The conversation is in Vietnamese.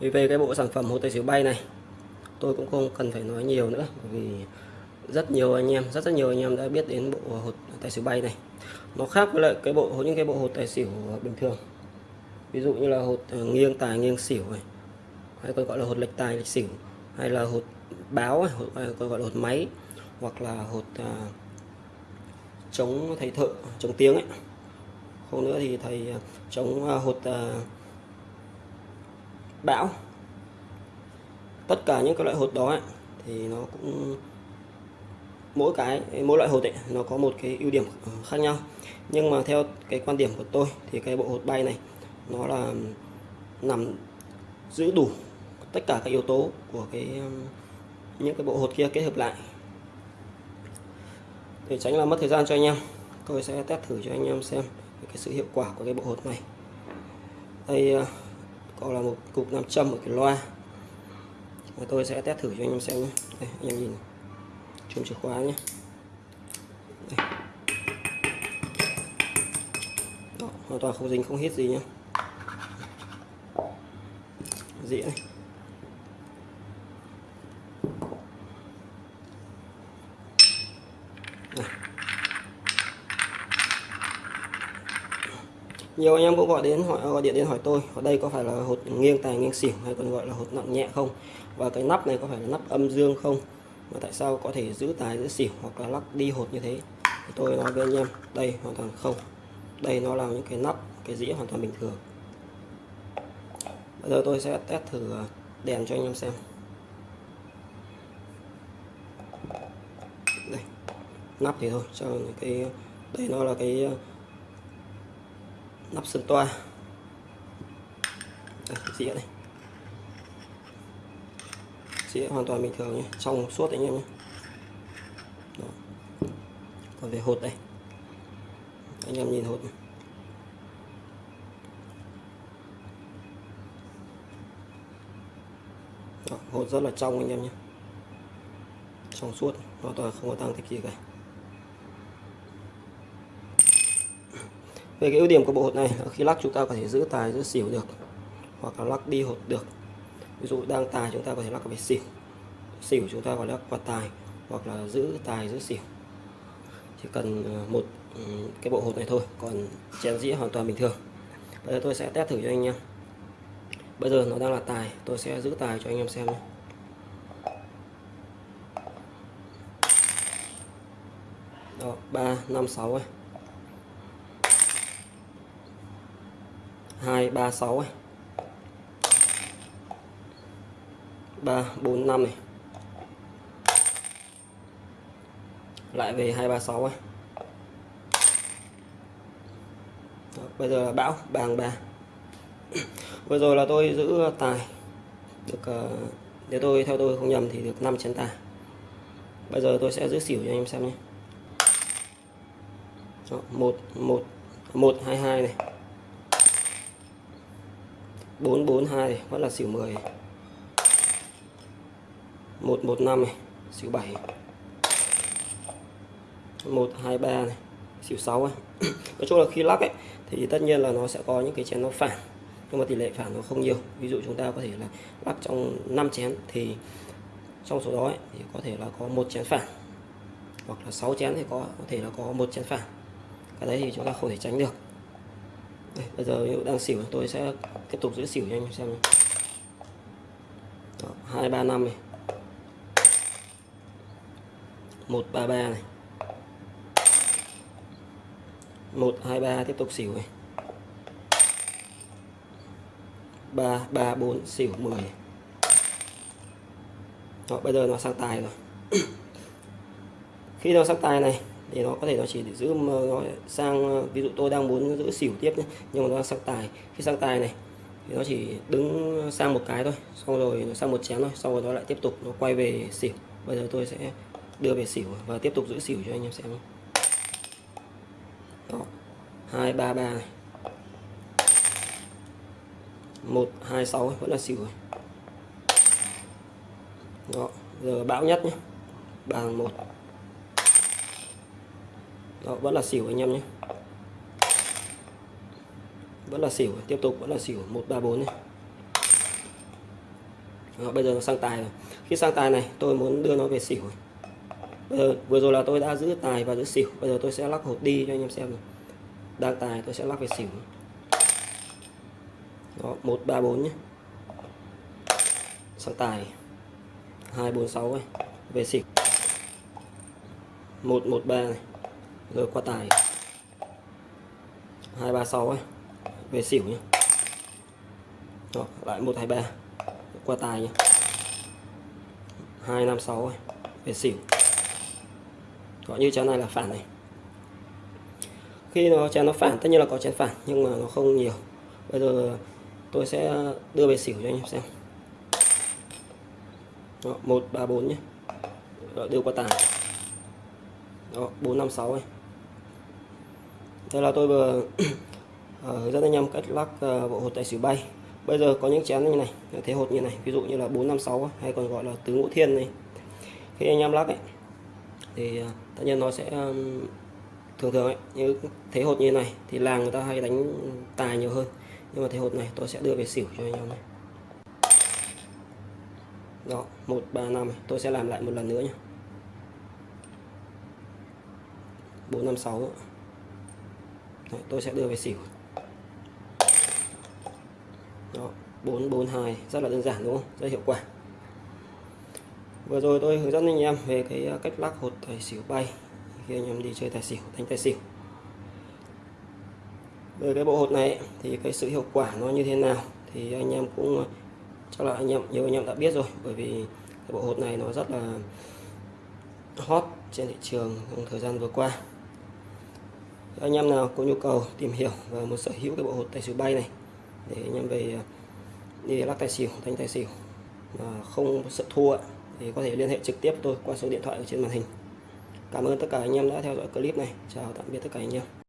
vì về cái bộ sản phẩm hột tài xỉu bay này tôi cũng không cần phải nói nhiều nữa bởi vì rất nhiều anh em rất rất nhiều anh em đã biết đến bộ hột tài xỉu bay này. Nó khác với lại cái bộ những cái bộ hột tài xỉu bình thường. Ví dụ như là hột ờ, nghiêng tài nghiêng xỉu này hay còn gọi là hột lệch tài lệch xỉu hay là hột báo hột, còn gọi là hột máy hoặc là hột à, chống thầy thợ chống tiếng ấy. Không nữa thì thầy ờ, chống à, hột à, bão. Tất cả những cái loại hột đó ấy, thì nó cũng mỗi cái mỗi loại hột ấy, nó có một cái ưu điểm ờ, khác nhau. Nhưng mà theo cái quan điểm của tôi thì cái bộ hột bay này nó là nằm giữ đủ tất cả các yếu tố của cái những cái bộ hột kia kết hợp lại. Để tránh là mất thời gian cho anh em tôi sẽ test thử cho anh em xem cái sự hiệu quả của cái bộ hột này. Đây ờ, còn là một cục nam châm ở cái loa. Và tôi sẽ test thử cho anh em xem nhé. Đây, anh em nhìn chùm chìa khóa nhé. Đây. Đó, hoàn toàn không dính không hết gì nhé. Dĩa này. Nhiều anh em cũng gọi đến hỏi, gọi điện đến hỏi tôi, ở đây có phải là hột nghiêng tài nghiêng xỉu hay còn gọi là hột nặng nhẹ không? Và cái nắp này có phải là nắp âm dương không? Mà tại sao có thể giữ tài giữ xỉu hoặc là lắc đi hột như thế? Thì tôi nói với anh em, đây hoàn toàn không. Đây nó là những cái nắp, cái dĩa hoàn toàn bình thường. Bây giờ tôi sẽ test thử à, đèn cho anh em xem. Đây, nắp thì thôi, cho cái, đây nó là cái nắp sườn toa. Đây, dĩa này dĩa hoàn toàn bình thường nhé. Trong suốt anh em nhé. Đó. còn về hột đây. Anh em nhìn hột này. Đó, hột rất là trong anh em nhé. Trong suốt hoàn toàn không có tăng tích gì cả. Về cái ưu điểm của bộ hột này khi lắc chúng ta có thể giữ tài, giữ xỉu được, hoặc là lắc đi hột được. Ví dụ đang tài chúng ta có thể lắc về xỉu xỉu chúng ta có lắc quạt tài, hoặc là giữ tài, giữ xỉu. Chỉ cần ờ, một ừ, cái bộ hột này thôi, còn chén dĩa hoàn toàn bình thường. Bây giờ tôi sẽ test thử cho anh em. Bây giờ nó đang là tài, tôi sẽ giữ tài cho anh em xem nhé. Đó, ba, năm, sáu ấy. Hai ba sáu này ba bốn năm này lại về hai ba sáu ấy. Đó, bây giờ là bão bàng ba vừa rồi là tôi giữ tài. Được ờ, nếu tôi theo tôi không nhầm thì được 5 chén tài. Bây giờ tôi sẽ giữ xỉu cho anh em xem nhé. Đó, một một một hai hai này bốn bốn hai vẫn là xỉu 10 một một năm này xỉu 7 một hai ba này xỉu 6 này. nói chung là khi lắc ấy thì tất nhiên là nó sẽ có những cái chén nó phản nhưng mà tỷ lệ phản nó không nhiều. Ví dụ chúng ta có thể là lắc trong 5 chén thì trong số đó ấy, thì có thể là có một chén phản hoặc là 6 chén thì có có thể là có một chén phản. Cái đấy thì chúng ta không thể tránh được đây, bây giờ đang xỉu tôi sẽ tiếp tục giữ xỉu cho anh xem hai ba năm này. Một ba ba này. Một hai ba tiếp tục xỉu này. Ba ba bốn xỉu 10 Đó, bây giờ nó sang tài rồi. Khi nó sang tài này thì nó có thể nó chỉ để giữ nó sang ờ, ví dụ tôi đang muốn giữ xỉu tiếp nhé, nhưng mà nó sang tài. Khi sang tài này thì nó chỉ đứng sang một cái thôi, xong rồi nó sang một chén thôi, xong rồi nó lại tiếp tục nó quay về xỉu. Bây giờ tôi sẽ đưa về xỉu và tiếp tục giữ xỉu cho anh em xem đó, hai, ba ba này. Một, hai, sáu vẫn là xỉu rồi. Đó, giờ bão nhất nhé. Bàn một đó vẫn là xỉu anh em nhé. Vẫn là xỉu tiếp tục vẫn là xỉu 134 này Đó, bây giờ nó sang tài rồi. Khi sang tài này tôi muốn đưa nó về xỉu. Bây giờ, vừa rồi là tôi đã giữ tài và giữ xỉu. Bây giờ tôi sẽ lắc hột đi cho anh em xem này. đang tài tôi sẽ lắc về xỉu. Đó một ba bốn nhé. Sang tài. hai bốn sáu này về xỉu. Một một ba này rồi qua tài. Hai ba sáu ấy. Về xỉu nhé rồi lại một hai ba. Qua tài nhé hai năm sáu ấy. Về xỉu. Có như chén này là phản này. Khi nó chén nó phản tất nhiên là có chén phản nhưng mà nó không nhiều. Bây giờ tôi sẽ đưa về xỉu cho anh em xem. Đó, 1 3 4 nhé đó, đưa qua tài. Đó 4 5 6 này đây là tôi vừa hướng ờ, dẫn anh em cách lắc ờ, bộ hột tài xỉu bay. Bây giờ có những chén như này, thế hột như này, ví dụ như là 456 hay còn gọi là tứ ngũ thiên này. Khi anh em lắc ấy, thì ờ, tất nhiên nó sẽ thường thường ấy, như thế hột như này thì làng người ta hay đánh tài nhiều hơn. Nhưng mà thế hột này tôi sẽ đưa về xỉu cho anh em này. Đó, một, ba, năm, tôi sẽ làm lại một lần nữa nhé bốn, năm Đấy, tôi sẽ đưa về xỉu. Đó 442 rất là đơn giản đúng không? Rất hiệu quả. Vừa rồi tôi hướng dẫn anh em về cái à, cách lắc hột tài xỉu bay. Khi anh em đi chơi tài xỉu đánh tài xỉu. Về cái bộ hột này thì cái sự hiệu quả nó như thế nào thì anh em cũng à, chắc là anh em nhiều anh em đã biết rồi. Bởi vì cái bộ hột này nó rất là hot trên thị trường trong thời gian vừa qua anh em nào có nhu cầu tìm hiểu và muốn sở hữu cái bộ hột tài xỉu bay này, để anh em về à, đi lắc tài xỉu đánh tài xỉu, mà không sợ thua thì có thể liên hệ trực tiếp tôi qua số điện thoại ở trên màn hình. Cảm ơn tất cả anh em đã theo dõi clip này. Chào tạm biệt tất cả anh em.